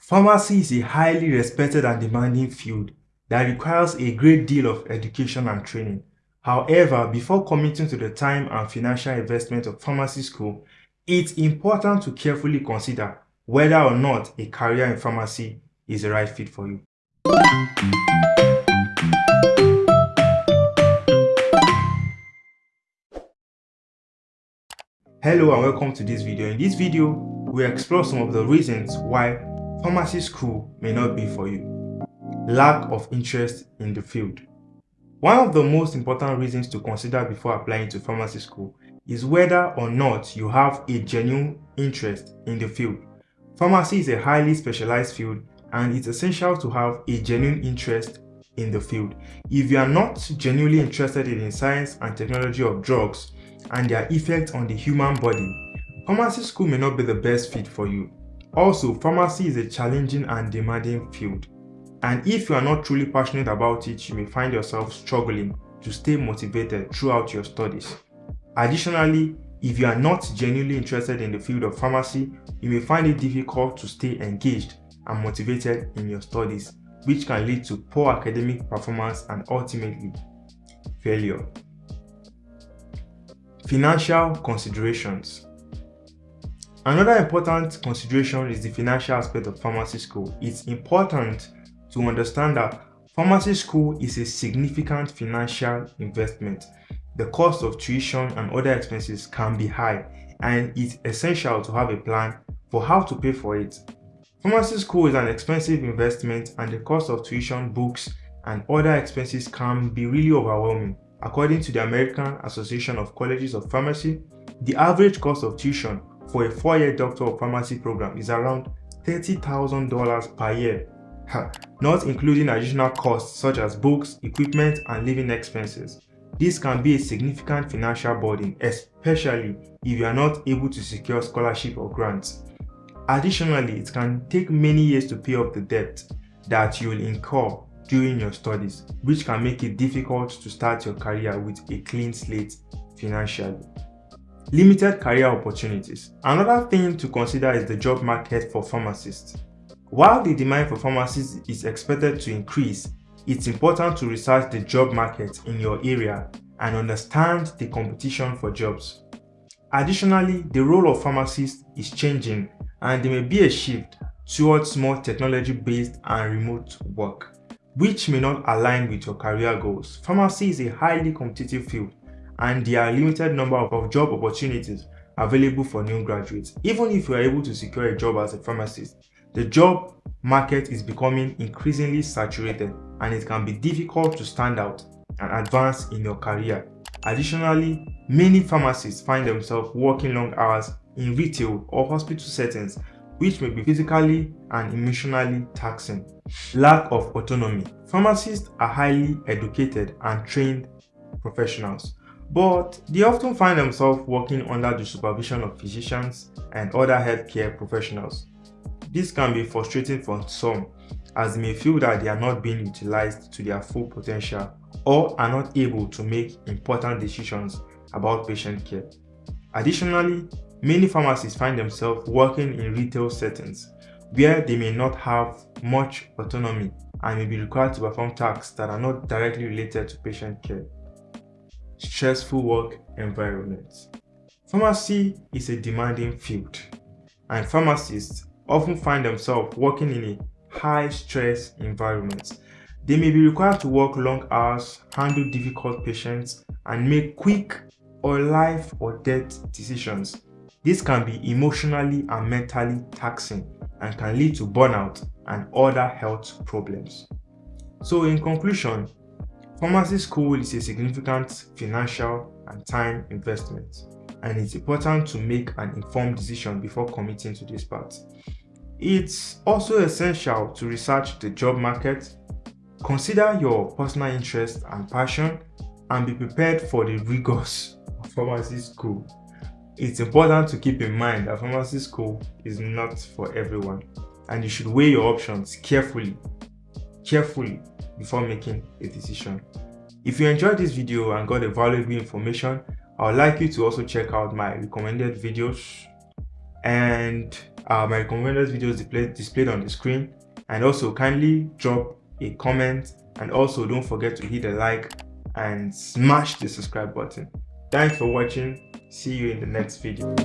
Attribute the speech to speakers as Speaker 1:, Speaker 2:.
Speaker 1: Pharmacy is a highly respected and demanding field that requires a great deal of education and training. However, before committing to the time and financial investment of pharmacy school, it's important to carefully consider whether or not a career in pharmacy is the right fit for you. Hello and welcome to this video. In this video, we explore some of the reasons why pharmacy school may not be for you. Lack of interest in the field. One of the most important reasons to consider before applying to pharmacy school is whether or not you have a genuine interest in the field. Pharmacy is a highly specialized field and it's essential to have a genuine interest in the field. If you are not genuinely interested in the science and technology of drugs and their effect on the human body, pharmacy school may not be the best fit for you. Also, pharmacy is a challenging and demanding field. And if you are not truly passionate about it, you may find yourself struggling to stay motivated throughout your studies. Additionally, if you are not genuinely interested in the field of pharmacy, you may find it difficult to stay engaged and motivated in your studies, which can lead to poor academic performance and ultimately failure. Financial considerations Another important consideration is the financial aspect of pharmacy school. It's important to understand that pharmacy school is a significant financial investment. The cost of tuition and other expenses can be high and it's essential to have a plan for how to pay for it. Pharmacy school is an expensive investment and the cost of tuition, books, and other expenses can be really overwhelming. According to the American Association of Colleges of Pharmacy, the average cost of tuition for a four-year Doctor of Pharmacy program is around $30,000 per year, not including additional costs such as books, equipment, and living expenses. This can be a significant financial burden, especially if you are not able to secure scholarship or grants. Additionally, it can take many years to pay off the debt that you will incur during your studies, which can make it difficult to start your career with a clean slate financially. Limited career opportunities. Another thing to consider is the job market for pharmacists. While the demand for pharmacists is expected to increase, it's important to research the job market in your area and understand the competition for jobs. Additionally, the role of pharmacists is changing and there may be a shift towards more technology-based and remote work, which may not align with your career goals. Pharmacy is a highly competitive field and there are limited number of job opportunities available for new graduates. Even if you are able to secure a job as a pharmacist, the job market is becoming increasingly saturated and it can be difficult to stand out and advance in your career. Additionally, many pharmacists find themselves working long hours in retail or hospital settings which may be physically and emotionally taxing. Lack of autonomy. Pharmacists are highly educated and trained professionals but they often find themselves working under the supervision of physicians and other healthcare professionals. This can be frustrating for some as they may feel that they are not being utilized to their full potential or are not able to make important decisions about patient care. Additionally, many pharmacists find themselves working in retail settings where they may not have much autonomy and may be required to perform tasks that are not directly related to patient care stressful work environments. Pharmacy is a demanding field and pharmacists often find themselves working in a high-stress environment. They may be required to work long hours, handle difficult patients, and make quick or life or death decisions. This can be emotionally and mentally taxing and can lead to burnout and other health problems. So in conclusion, Pharmacy school is a significant financial and time investment and it's important to make an informed decision before committing to this path. It's also essential to research the job market, consider your personal interest and passion, and be prepared for the rigors of pharmacy school. It's important to keep in mind that pharmacy school is not for everyone and you should weigh your options carefully, carefully before making a decision. If you enjoyed this video and got a valuable information, I would like you to also check out my recommended videos. And uh, my recommended videos displayed, displayed on the screen. And also kindly drop a comment. And also don't forget to hit the like and smash the subscribe button. Thanks for watching. See you in the next video